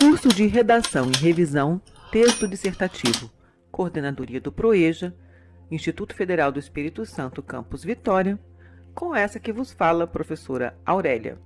Curso de Redação e Revisão, Texto Dissertativo, Coordenadoria do PROEJA, Instituto Federal do Espírito Santo, Campus Vitória, com essa que vos fala, professora Aurélia.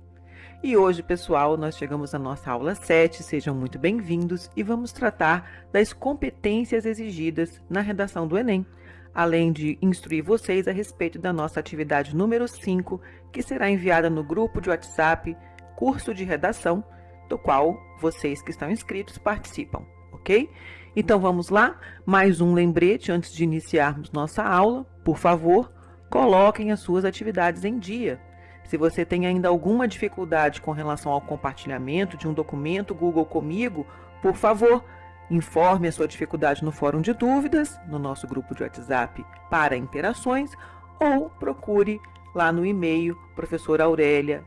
E hoje, pessoal, nós chegamos à nossa aula 7, sejam muito bem-vindos e vamos tratar das competências exigidas na redação do Enem, além de instruir vocês a respeito da nossa atividade número 5, que será enviada no grupo de WhatsApp Curso de Redação, do qual vocês que estão inscritos participam, ok? Então vamos lá, mais um lembrete antes de iniciarmos nossa aula. Por favor, coloquem as suas atividades em dia. Se você tem ainda alguma dificuldade com relação ao compartilhamento de um documento Google Comigo, por favor, informe a sua dificuldade no fórum de dúvidas, no nosso grupo de WhatsApp para interações, ou procure lá no e-mail professora Aurélia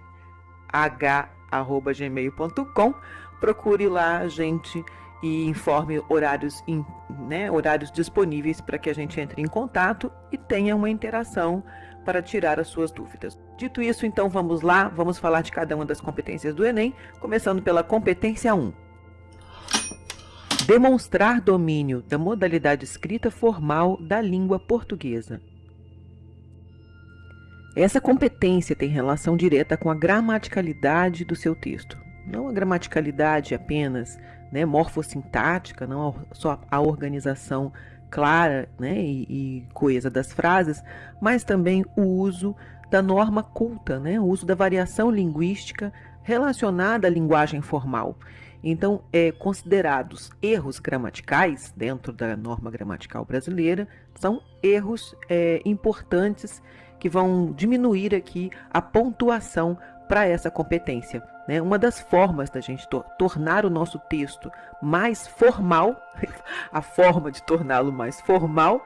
h@gmail.com. Procure lá a gente e informe horários, né, horários disponíveis para que a gente entre em contato e tenha uma interação para tirar as suas dúvidas. Dito isso, então vamos lá, vamos falar de cada uma das competências do Enem, começando pela competência 1. Demonstrar domínio da modalidade escrita formal da língua portuguesa. Essa competência tem relação direta com a gramaticalidade do seu texto. Não a gramaticalidade apenas né, morfossintática, não só a organização clara né, e, e coesa das frases, mas também o uso da norma culta, né, o uso da variação linguística relacionada à linguagem formal. Então, é, considerados erros gramaticais dentro da norma gramatical brasileira, são erros é, importantes que vão diminuir aqui a pontuação para essa competência. Né? Uma das formas da gente to tornar o nosso texto mais formal, a forma de torná-lo mais formal,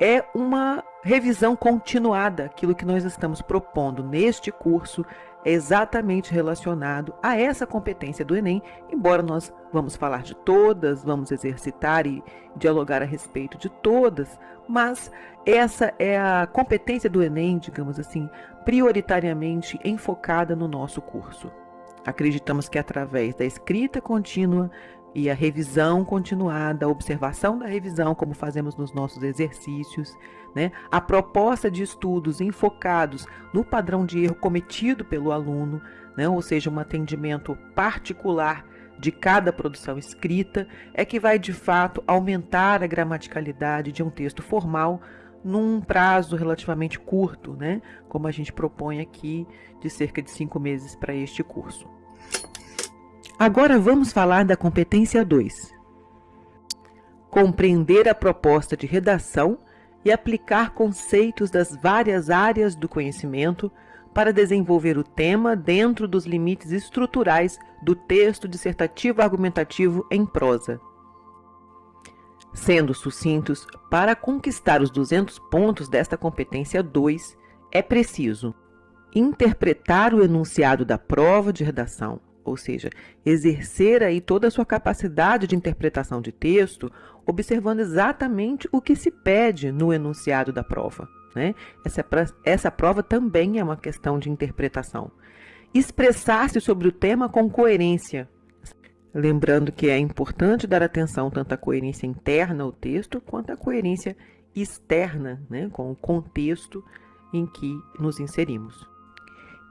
é uma revisão continuada. Aquilo que nós estamos propondo neste curso é exatamente relacionado a essa competência do Enem, embora nós vamos falar de todas, vamos exercitar e dialogar a respeito de todas, mas essa é a competência do Enem, digamos assim, prioritariamente enfocada no nosso curso. Acreditamos que através da escrita contínua e a revisão continuada, a observação da revisão, como fazemos nos nossos exercícios, né? a proposta de estudos enfocados no padrão de erro cometido pelo aluno, né? ou seja, um atendimento particular de cada produção escrita, é que vai de fato aumentar a gramaticalidade de um texto formal num prazo relativamente curto, né? como a gente propõe aqui, de cerca de cinco meses para este curso. Agora vamos falar da competência 2. Compreender a proposta de redação e aplicar conceitos das várias áreas do conhecimento para desenvolver o tema dentro dos limites estruturais do texto dissertativo argumentativo em prosa. Sendo sucintos, para conquistar os 200 pontos desta competência 2, é preciso interpretar o enunciado da prova de redação, ou seja, exercer aí toda a sua capacidade de interpretação de texto, observando exatamente o que se pede no enunciado da prova. Né? Essa, essa prova também é uma questão de interpretação. Expressar-se sobre o tema com coerência. Lembrando que é importante dar atenção tanto à coerência interna ao texto, quanto à coerência externa, né? com o contexto em que nos inserimos.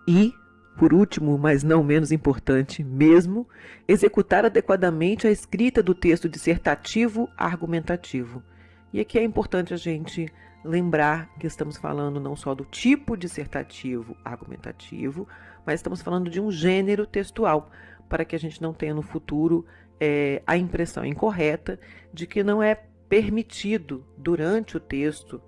E por último, mas não menos importante mesmo, executar adequadamente a escrita do texto dissertativo argumentativo. E aqui é importante a gente lembrar que estamos falando não só do tipo dissertativo argumentativo, mas estamos falando de um gênero textual, para que a gente não tenha no futuro é, a impressão incorreta de que não é permitido durante o texto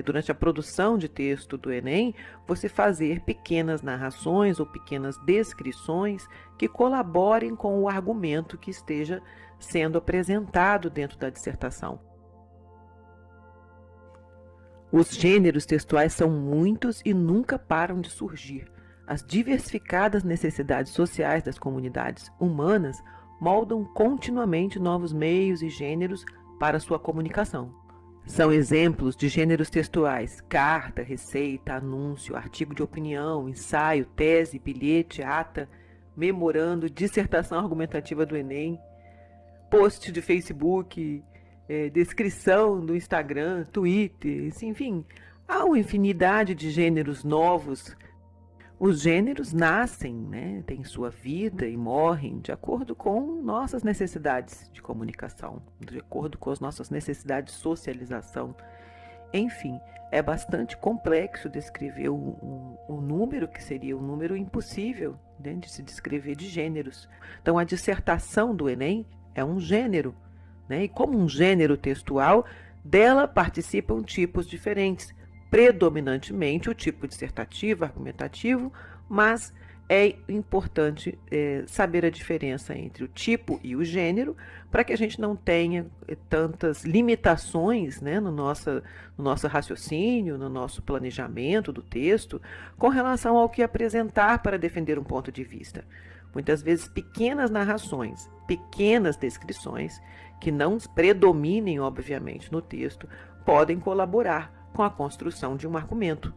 durante a produção de texto do Enem, você fazer pequenas narrações ou pequenas descrições que colaborem com o argumento que esteja sendo apresentado dentro da dissertação. Os gêneros textuais são muitos e nunca param de surgir. As diversificadas necessidades sociais das comunidades humanas moldam continuamente novos meios e gêneros para sua comunicação. São exemplos de gêneros textuais: carta, receita, anúncio, artigo de opinião, ensaio, tese, bilhete, ata, memorando, dissertação argumentativa do Enem, post de Facebook, é, descrição do Instagram, Twitter, enfim, há uma infinidade de gêneros novos. Os gêneros nascem, né, têm sua vida e morrem de acordo com nossas necessidades de comunicação, de acordo com as nossas necessidades de socialização. Enfim, é bastante complexo descrever um, número que seria um número impossível né, de se descrever de gêneros. Então, a dissertação do Enem é um gênero, né? e como um gênero textual, dela participam tipos diferentes, predominantemente o tipo dissertativo, argumentativo, mas é importante é, saber a diferença entre o tipo e o gênero para que a gente não tenha é, tantas limitações né, no, nosso, no nosso raciocínio, no nosso planejamento do texto, com relação ao que apresentar para defender um ponto de vista. Muitas vezes, pequenas narrações, pequenas descrições, que não predominem, obviamente, no texto, podem colaborar com a construção de um argumento.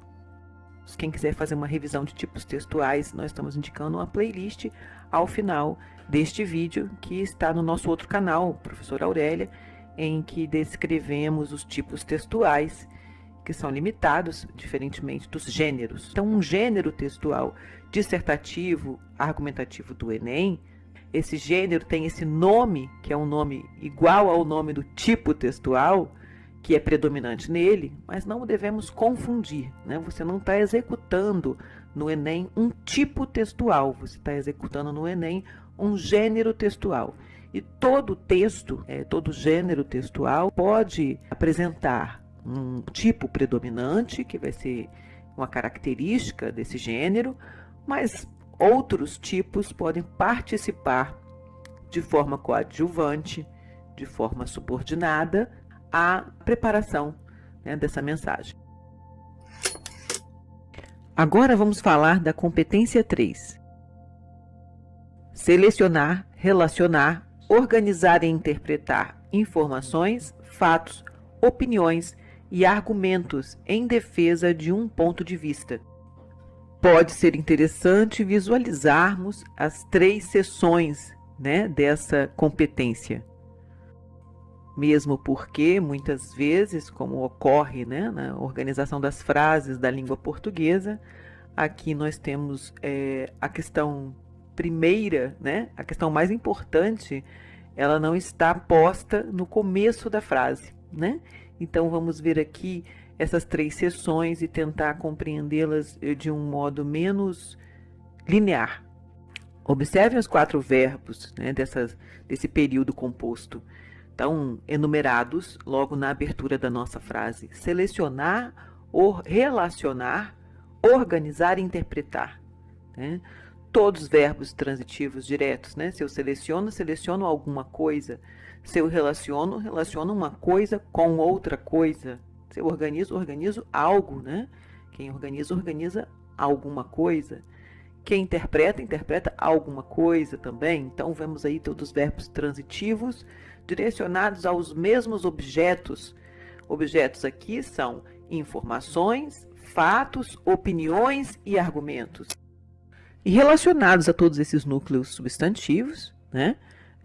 Quem quiser fazer uma revisão de tipos textuais, nós estamos indicando uma playlist ao final deste vídeo que está no nosso outro canal, Professor Aurélia, em que descrevemos os tipos textuais que são limitados, diferentemente dos gêneros. Então, um gênero textual dissertativo, argumentativo do Enem, esse gênero tem esse nome, que é um nome igual ao nome do tipo textual, que é predominante nele, mas não devemos confundir. Né? Você não está executando no Enem um tipo textual, você está executando no Enem um gênero textual. E todo texto, é, todo gênero textual pode apresentar um tipo predominante, que vai ser uma característica desse gênero, mas outros tipos podem participar de forma coadjuvante, de forma subordinada à preparação né, dessa mensagem. Agora vamos falar da competência 3. Selecionar, relacionar, organizar e interpretar informações, fatos, opiniões e argumentos em defesa de um ponto de vista. Pode ser interessante visualizarmos as três seções né, dessa competência. Mesmo porque, muitas vezes, como ocorre né, na organização das frases da língua portuguesa, aqui nós temos é, a questão primeira, né, a questão mais importante, ela não está posta no começo da frase. Né? Então, vamos ver aqui essas três sessões e tentar compreendê-las eh, de um modo menos linear. Observem os quatro verbos né, dessas, desse período composto. Então, enumerados logo na abertura da nossa frase. Selecionar, or, relacionar, organizar e interpretar. Né? Todos os verbos transitivos diretos. Né? Se eu seleciono, seleciono alguma coisa. Se eu relaciono, relaciono uma coisa com outra coisa. Se eu organizo, organizo algo, né? Quem organiza, organiza alguma coisa. Quem interpreta, interpreta alguma coisa também. Então, vemos aí todos os verbos transitivos direcionados aos mesmos objetos. Objetos aqui são informações, fatos, opiniões e argumentos. E relacionados a todos esses núcleos substantivos, né?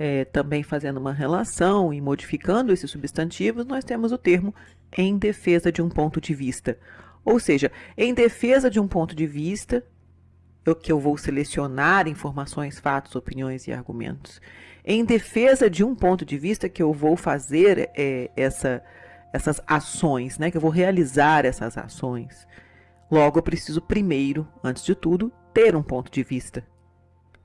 é, também fazendo uma relação e modificando esses substantivos, nós temos o termo em defesa de um ponto de vista. Ou seja, em defesa de um ponto de vista, eu, que eu vou selecionar informações, fatos, opiniões e argumentos. Em defesa de um ponto de vista que eu vou fazer é, essa, essas ações, né, que eu vou realizar essas ações. Logo, eu preciso primeiro, antes de tudo, ter um ponto de vista.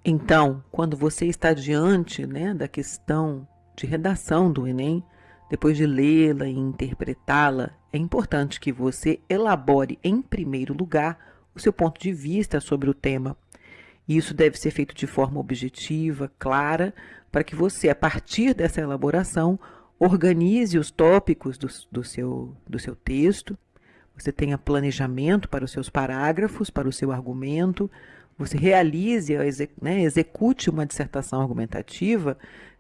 Então, quando você está diante né, da questão de redação do Enem, depois de lê-la e interpretá-la, é importante que você elabore, em primeiro lugar, o seu ponto de vista sobre o tema. Isso deve ser feito de forma objetiva, clara, para que você, a partir dessa elaboração, organize os tópicos do, do, seu, do seu texto, você tenha planejamento para os seus parágrafos, para o seu argumento, você realize, né, execute uma dissertação argumentativa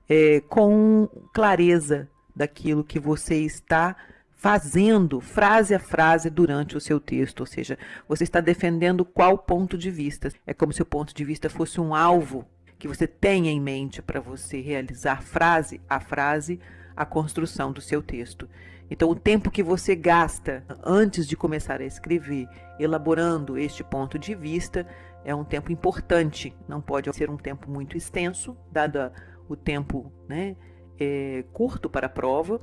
é, com clareza daquilo que você está fazendo frase a frase durante o seu texto, ou seja, você está defendendo qual ponto de vista. É como se o ponto de vista fosse um alvo que você tenha em mente para você realizar frase a frase a construção do seu texto. Então, o tempo que você gasta antes de começar a escrever, elaborando este ponto de vista, é um tempo importante. Não pode ser um tempo muito extenso, dado o tempo né, é, curto para a prova.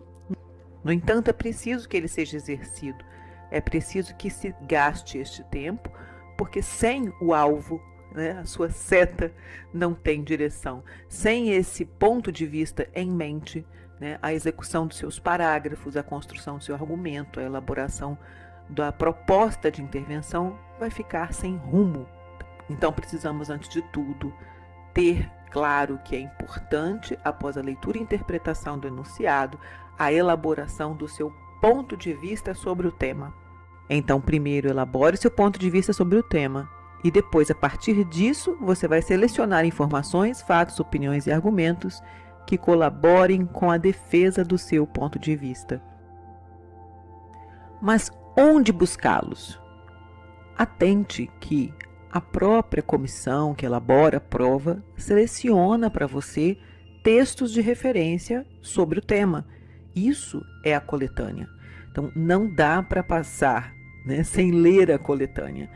No entanto, é preciso que ele seja exercido. É preciso que se gaste este tempo, porque sem o alvo, né, a sua seta não tem direção. Sem esse ponto de vista em mente, né, a execução dos seus parágrafos, a construção do seu argumento, a elaboração da proposta de intervenção vai ficar sem rumo. Então precisamos, antes de tudo, ter claro que é importante, após a leitura e interpretação do enunciado, a elaboração do seu ponto de vista sobre o tema. Então, primeiro elabore seu ponto de vista sobre o tema e depois, a partir disso, você vai selecionar informações, fatos, opiniões e argumentos que colaborem com a defesa do seu ponto de vista. Mas onde buscá-los? Atente que a própria comissão que elabora a prova seleciona para você textos de referência sobre o tema. Isso é a coletânea. Então, não dá para passar né, sem ler a coletânea.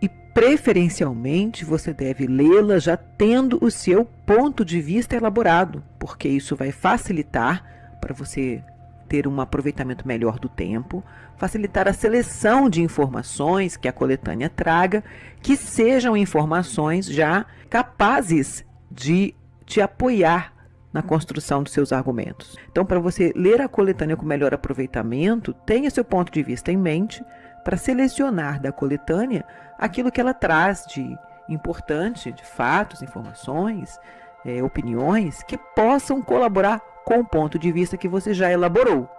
E, preferencialmente, você deve lê-la já tendo o seu ponto de vista elaborado, porque isso vai facilitar para você ter um aproveitamento melhor do tempo, facilitar a seleção de informações que a coletânea traga, que sejam informações já capazes de te apoiar na construção dos seus argumentos. Então, para você ler a coletânea com melhor aproveitamento, tenha seu ponto de vista em mente para selecionar da coletânea aquilo que ela traz de importante, de fatos, informações, é, opiniões que possam colaborar com o ponto de vista que você já elaborou.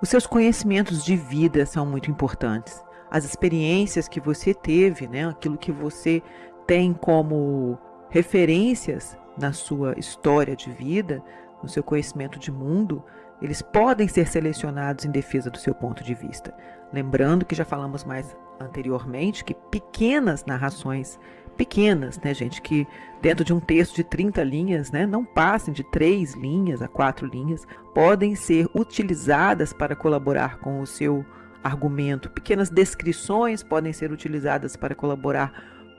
Os seus conhecimentos de vida são muito importantes. As experiências que você teve, né, aquilo que você tem como referências na sua história de vida, no seu conhecimento de mundo, eles podem ser selecionados em defesa do seu ponto de vista. Lembrando que já falamos mais anteriormente que pequenas narrações pequenas, né, gente, que dentro de um texto de 30 linhas, né, não passem de 3 linhas a 4 linhas, podem ser utilizadas para colaborar com o seu argumento. Pequenas descrições podem ser utilizadas para colaborar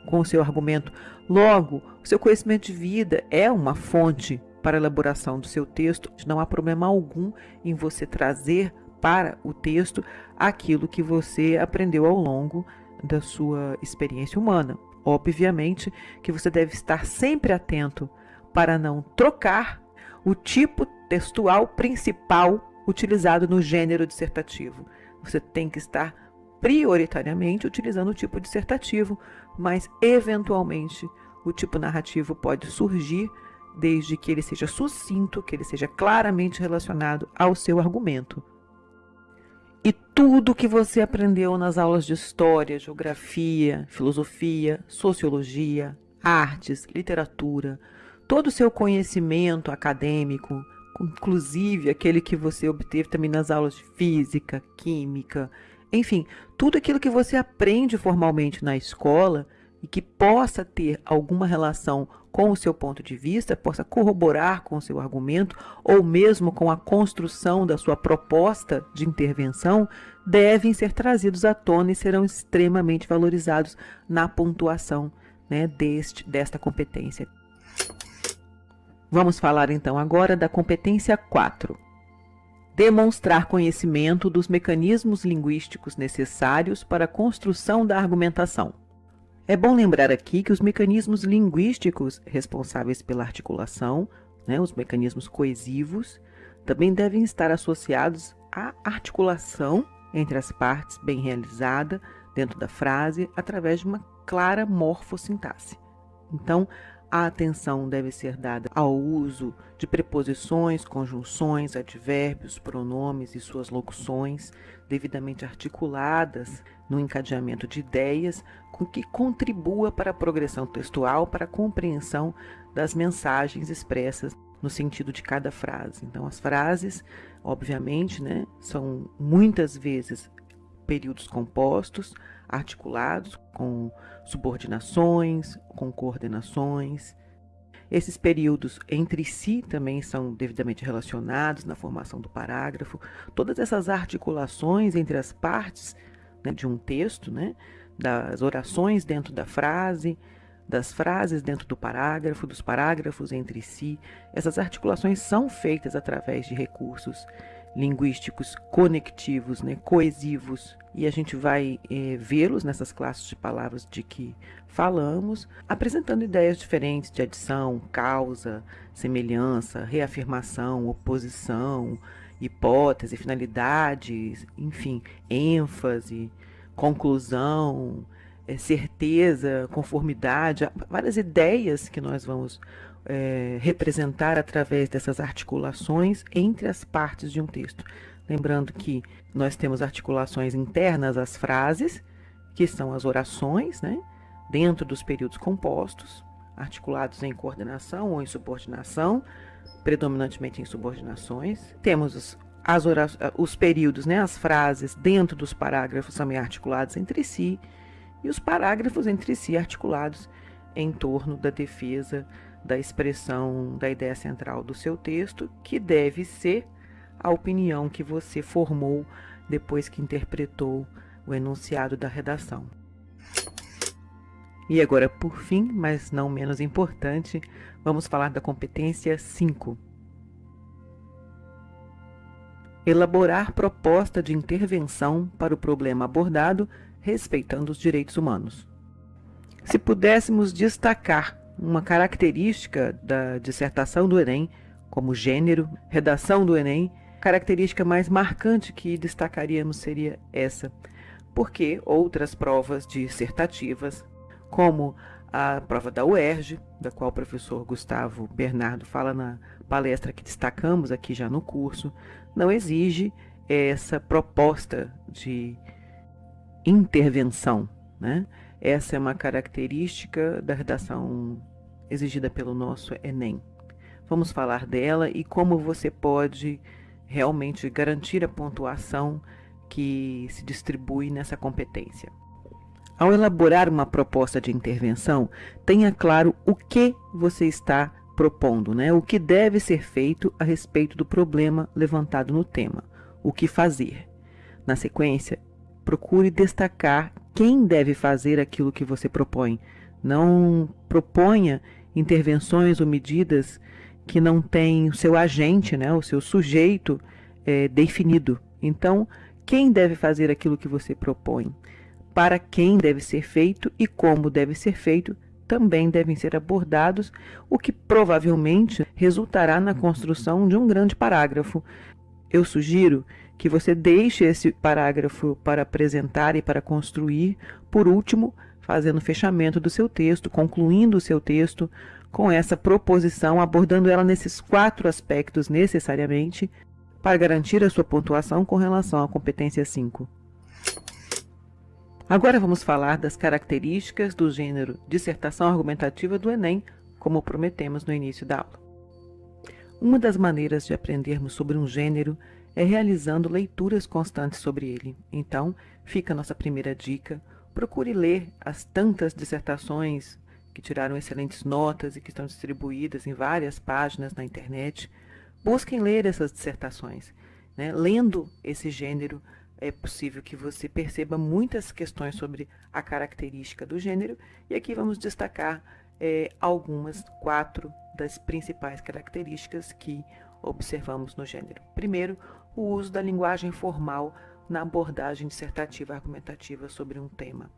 com o seu argumento. Logo, o seu conhecimento de vida é uma fonte para a elaboração do seu texto. Não há problema algum em você trazer para o texto aquilo que você aprendeu ao longo da sua experiência humana. Obviamente que você deve estar sempre atento para não trocar o tipo textual principal utilizado no gênero dissertativo. Você tem que estar prioritariamente utilizando o tipo dissertativo, mas eventualmente o tipo narrativo pode surgir desde que ele seja sucinto, que ele seja claramente relacionado ao seu argumento. E tudo que você aprendeu nas aulas de história, geografia, filosofia, sociologia, artes, literatura, todo o seu conhecimento acadêmico, inclusive aquele que você obteve também nas aulas de física, química, enfim, tudo aquilo que você aprende formalmente na escola e que possa ter alguma relação com o seu ponto de vista, possa corroborar com o seu argumento ou mesmo com a construção da sua proposta de intervenção, devem ser trazidos à tona e serão extremamente valorizados na pontuação né, deste, desta competência. Vamos falar então agora da competência 4. Demonstrar conhecimento dos mecanismos linguísticos necessários para a construção da argumentação. É bom lembrar aqui que os mecanismos linguísticos responsáveis pela articulação, né, os mecanismos coesivos, também devem estar associados à articulação entre as partes bem realizada dentro da frase através de uma clara morfossintaxe. Então, a atenção deve ser dada ao uso de preposições, conjunções, advérbios, pronomes e suas locuções, devidamente articuladas no encadeamento de ideias, com que contribua para a progressão textual, para a compreensão das mensagens expressas no sentido de cada frase. Então, as frases, obviamente, né, são muitas vezes períodos compostos, articulados com subordinações, com coordenações. Esses períodos entre si também são devidamente relacionados na formação do parágrafo. Todas essas articulações entre as partes né, de um texto, né, das orações dentro da frase, das frases dentro do parágrafo, dos parágrafos entre si, essas articulações são feitas através de recursos linguísticos conectivos, né, coesivos, e a gente vai é, vê-los nessas classes de palavras de que falamos, apresentando ideias diferentes de adição, causa, semelhança, reafirmação, oposição, hipótese, finalidade, enfim, ênfase, conclusão, é, certeza, conformidade, várias ideias que nós vamos é, representar através dessas articulações entre as partes de um texto. Lembrando que nós temos articulações internas às frases, que são as orações, né? dentro dos períodos compostos, articulados em coordenação ou em subordinação, predominantemente em subordinações. Temos os, as os períodos, né? as frases dentro dos parágrafos também articulados entre si, e os parágrafos entre si articulados em torno da defesa da expressão da ideia central do seu texto, que deve ser a opinião que você formou depois que interpretou o enunciado da redação. E agora, por fim, mas não menos importante, vamos falar da competência 5. Elaborar proposta de intervenção para o problema abordado, respeitando os direitos humanos. Se pudéssemos destacar uma característica da dissertação do Enem, como gênero, redação do Enem, característica mais marcante que destacaríamos seria essa, porque outras provas dissertativas, como a prova da UERJ, da qual o professor Gustavo Bernardo fala na palestra que destacamos aqui já no curso, não exige essa proposta de intervenção. Né? Essa é uma característica da redação exigida pelo nosso Enem. Vamos falar dela e como você pode realmente garantir a pontuação que se distribui nessa competência. Ao elaborar uma proposta de intervenção, tenha claro o que você está propondo, né? o que deve ser feito a respeito do problema levantado no tema, o que fazer. Na sequência, procure destacar quem deve fazer aquilo que você propõe. Não proponha intervenções ou medidas que não têm o seu agente, né, o seu sujeito é, definido. Então, quem deve fazer aquilo que você propõe? Para quem deve ser feito e como deve ser feito também devem ser abordados, o que provavelmente resultará na construção de um grande parágrafo. Eu sugiro que você deixe esse parágrafo para apresentar e para construir, por último, fazendo o fechamento do seu texto, concluindo o seu texto com essa proposição, abordando ela nesses quatro aspectos necessariamente, para garantir a sua pontuação com relação à competência 5. Agora vamos falar das características do gênero dissertação argumentativa do Enem, como prometemos no início da aula. Uma das maneiras de aprendermos sobre um gênero é realizando leituras constantes sobre ele. Então, fica a nossa primeira dica, Procure ler as tantas dissertações que tiraram excelentes notas e que estão distribuídas em várias páginas na internet. Busquem ler essas dissertações. Né? Lendo esse gênero, é possível que você perceba muitas questões sobre a característica do gênero, e aqui vamos destacar é, algumas, quatro das principais características que observamos no gênero. Primeiro, o uso da linguagem formal na abordagem dissertativa argumentativa sobre um tema.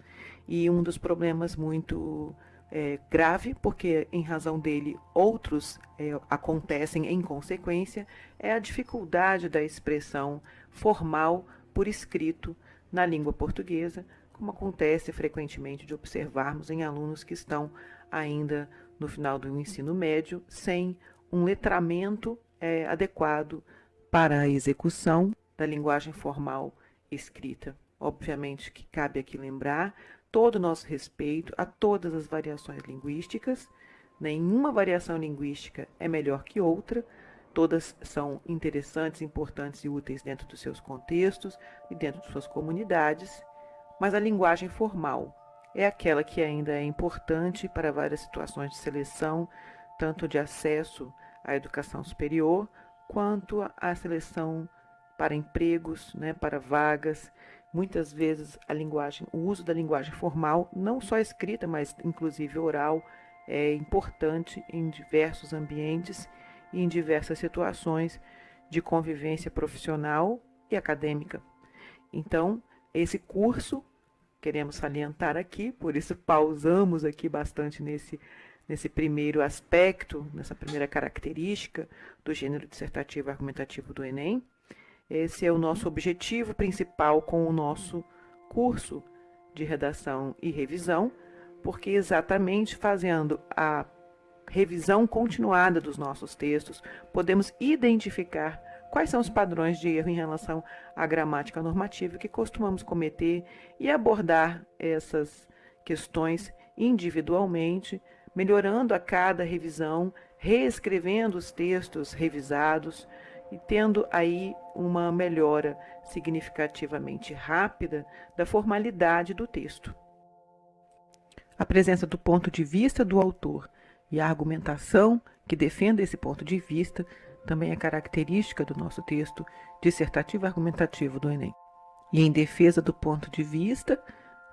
E um dos problemas muito é, grave, porque em razão dele outros é, acontecem em consequência, é a dificuldade da expressão formal por escrito na língua portuguesa, como acontece frequentemente de observarmos em alunos que estão ainda no final do ensino médio, sem um letramento é, adequado para a execução da linguagem formal escrita. Obviamente que cabe aqui lembrar todo o nosso respeito a todas as variações linguísticas. Nenhuma variação linguística é melhor que outra. Todas são interessantes, importantes e úteis dentro dos seus contextos e dentro de suas comunidades. Mas a linguagem formal é aquela que ainda é importante para várias situações de seleção tanto de acesso à educação superior, quanto à seleção para empregos, né, para vagas. Muitas vezes a linguagem, o uso da linguagem formal, não só escrita, mas inclusive oral, é importante em diversos ambientes e em diversas situações de convivência profissional e acadêmica. Então, esse curso queremos salientar aqui, por isso pausamos aqui bastante nesse, nesse primeiro aspecto, nessa primeira característica do gênero dissertativo argumentativo do Enem. Esse é o nosso objetivo principal com o nosso curso de redação e revisão, porque exatamente fazendo a revisão continuada dos nossos textos, podemos identificar quais são os padrões de erro em relação à gramática normativa que costumamos cometer e abordar essas questões individualmente, melhorando a cada revisão, reescrevendo os textos revisados e tendo aí uma melhora significativamente rápida da formalidade do texto. A presença do ponto de vista do autor e a argumentação que defenda esse ponto de vista também é característica do nosso texto dissertativo argumentativo do Enem. E em defesa do ponto de vista,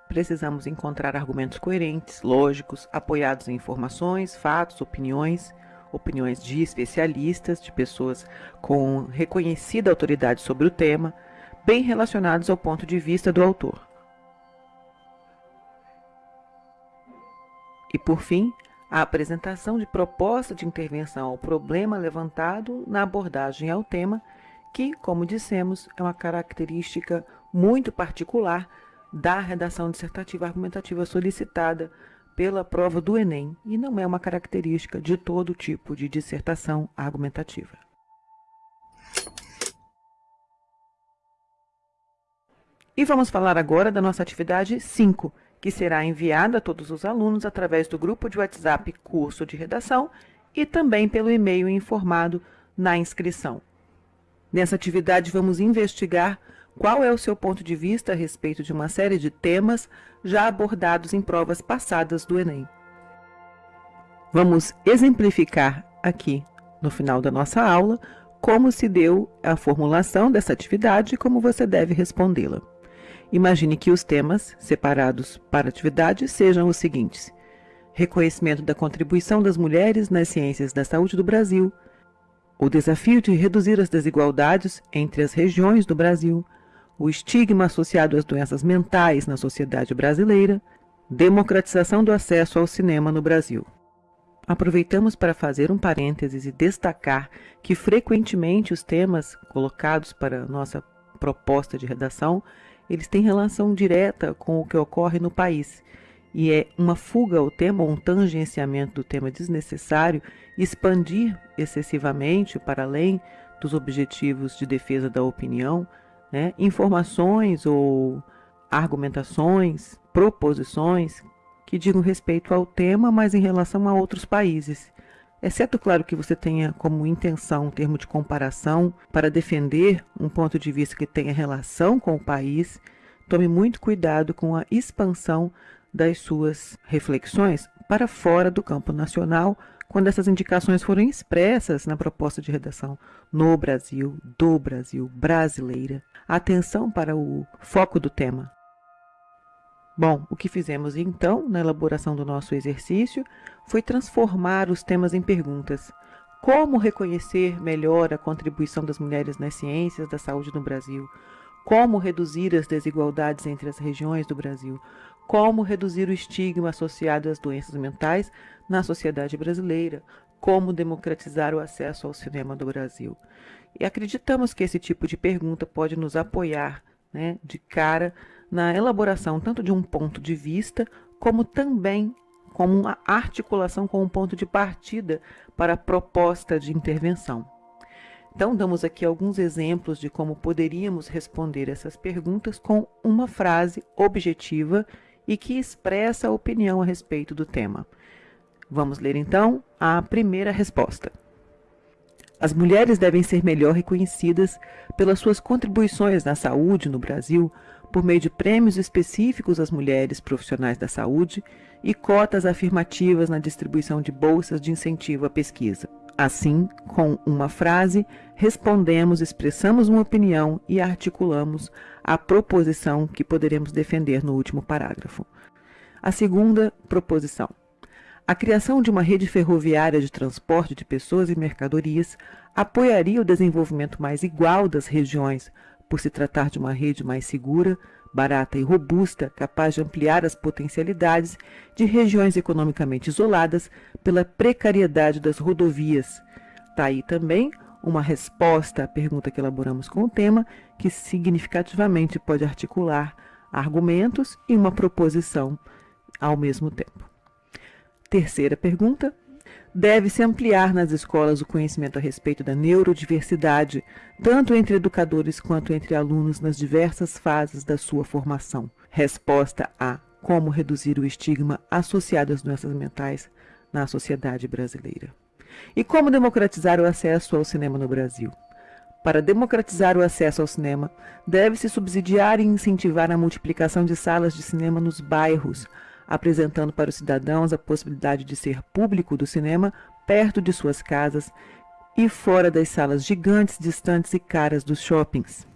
precisamos encontrar argumentos coerentes, lógicos, apoiados em informações, fatos, opiniões, opiniões de especialistas, de pessoas com reconhecida autoridade sobre o tema, bem relacionados ao ponto de vista do autor. E por fim, a apresentação de proposta de intervenção ao problema levantado na abordagem ao tema, que, como dissemos, é uma característica muito particular da redação dissertativa argumentativa solicitada pela prova do Enem e não é uma característica de todo tipo de dissertação argumentativa. E vamos falar agora da nossa atividade 5, que será enviada a todos os alunos através do grupo de WhatsApp Curso de Redação e também pelo e-mail informado na inscrição. Nessa atividade, vamos investigar qual é o seu ponto de vista a respeito de uma série de temas já abordados em provas passadas do Enem. Vamos exemplificar aqui, no final da nossa aula, como se deu a formulação dessa atividade e como você deve respondê-la. Imagine que os temas separados para atividade sejam os seguintes: reconhecimento da contribuição das mulheres nas ciências da saúde do Brasil, o desafio de reduzir as desigualdades entre as regiões do Brasil, o estigma associado às doenças mentais na sociedade brasileira, democratização do acesso ao cinema no Brasil. Aproveitamos para fazer um parênteses e destacar que frequentemente os temas colocados para nossa proposta de redação eles têm relação direta com o que ocorre no país. E é uma fuga ao tema, um tangenciamento do tema desnecessário, expandir excessivamente para além dos objetivos de defesa da opinião, né, informações ou argumentações, proposições que digam respeito ao tema, mas em relação a outros países. Exceto, claro, que você tenha como intenção um termo de comparação para defender um ponto de vista que tenha relação com o país, tome muito cuidado com a expansão das suas reflexões para fora do campo nacional, quando essas indicações forem expressas na proposta de redação no Brasil, do Brasil, brasileira. Atenção para o foco do tema. Bom, o que fizemos então na elaboração do nosso exercício foi transformar os temas em perguntas. Como reconhecer melhor a contribuição das mulheres nas ciências da saúde no Brasil? Como reduzir as desigualdades entre as regiões do Brasil? Como reduzir o estigma associado às doenças mentais na sociedade brasileira? Como democratizar o acesso ao cinema do Brasil? E acreditamos que esse tipo de pergunta pode nos apoiar né, de cara na elaboração tanto de um ponto de vista, como também como uma articulação com um ponto de partida para a proposta de intervenção. Então, damos aqui alguns exemplos de como poderíamos responder essas perguntas com uma frase objetiva e que expressa a opinião a respeito do tema. Vamos ler então a primeira resposta. As mulheres devem ser melhor reconhecidas pelas suas contribuições na saúde no Brasil por meio de prêmios específicos às mulheres profissionais da saúde e cotas afirmativas na distribuição de bolsas de incentivo à pesquisa. Assim, com uma frase, respondemos, expressamos uma opinião e articulamos a proposição que poderemos defender no último parágrafo. A segunda proposição. A criação de uma rede ferroviária de transporte de pessoas e mercadorias apoiaria o desenvolvimento mais igual das regiões, por se tratar de uma rede mais segura, barata e robusta, capaz de ampliar as potencialidades de regiões economicamente isoladas pela precariedade das rodovias. Está aí também uma resposta à pergunta que elaboramos com o tema, que significativamente pode articular argumentos e uma proposição ao mesmo tempo. Terceira pergunta: deve-se ampliar nas escolas o conhecimento a respeito da neurodiversidade, tanto entre educadores quanto entre alunos nas diversas fases da sua formação. Resposta A: como reduzir o estigma associado às doenças mentais na sociedade brasileira. E como democratizar o acesso ao cinema no Brasil? Para democratizar o acesso ao cinema, deve-se subsidiar e incentivar a multiplicação de salas de cinema nos bairros, apresentando para os cidadãos a possibilidade de ser público do cinema perto de suas casas e fora das salas gigantes, distantes e caras dos shoppings.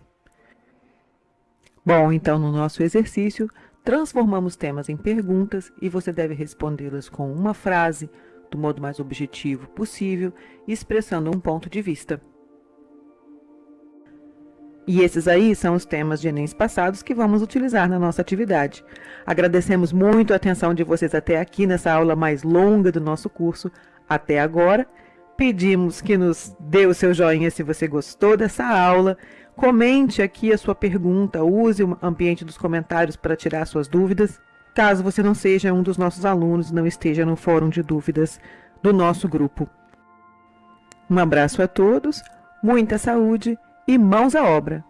Bom, então no nosso exercício, transformamos temas em perguntas e você deve respondê-las com uma frase, do modo mais objetivo possível, expressando um ponto de vista. E esses aí são os temas de Enem passados que vamos utilizar na nossa atividade. Agradecemos muito a atenção de vocês até aqui nessa aula mais longa do nosso curso, até agora. Pedimos que nos dê o seu joinha se você gostou dessa aula. Comente aqui a sua pergunta, use o ambiente dos comentários para tirar suas dúvidas. Caso você não seja um dos nossos alunos não esteja no fórum de dúvidas do nosso grupo. Um abraço a todos, muita saúde e mãos à obra!